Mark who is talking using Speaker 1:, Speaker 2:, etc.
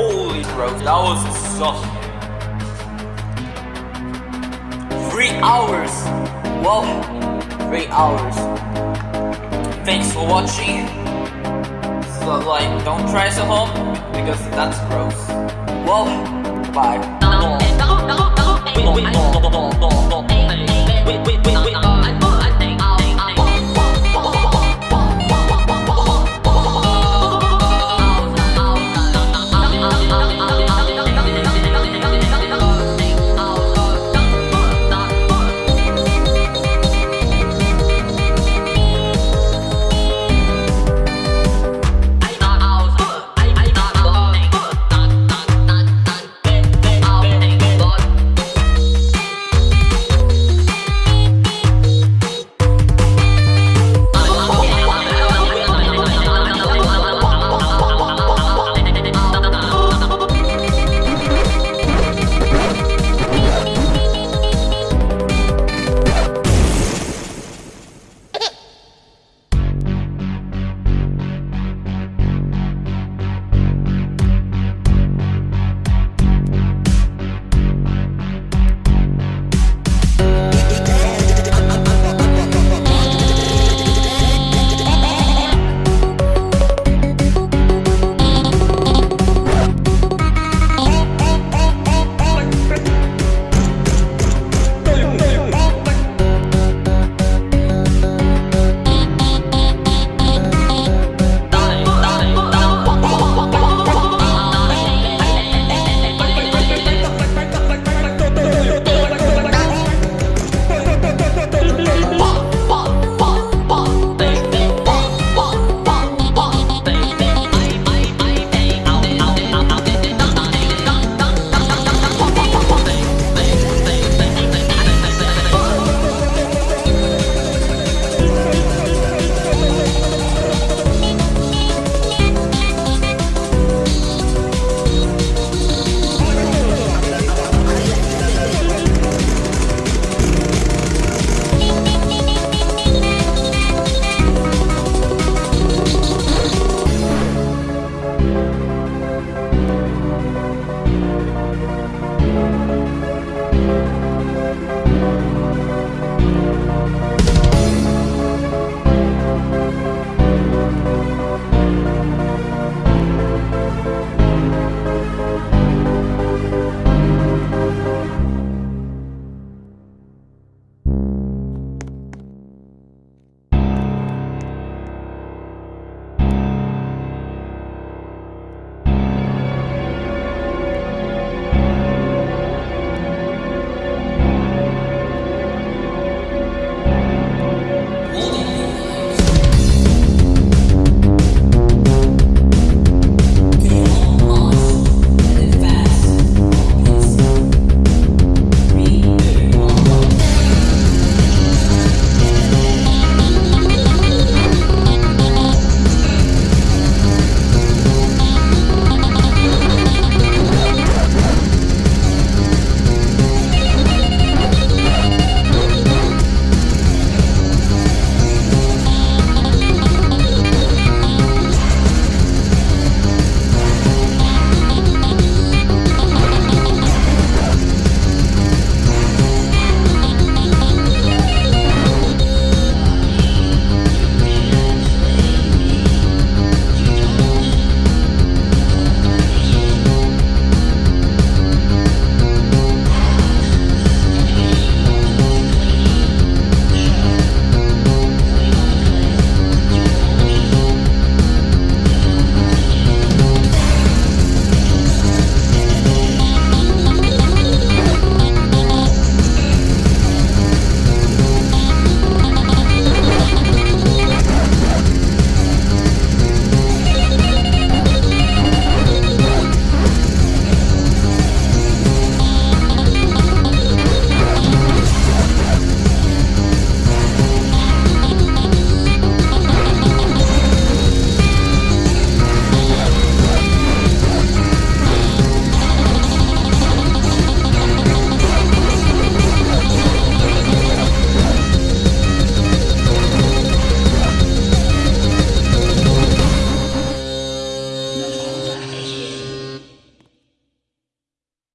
Speaker 1: Holy bro, that was such. Three hours. Well, three hours. Thanks for watching. So like, don't try this at home because that's gross. Well, bye.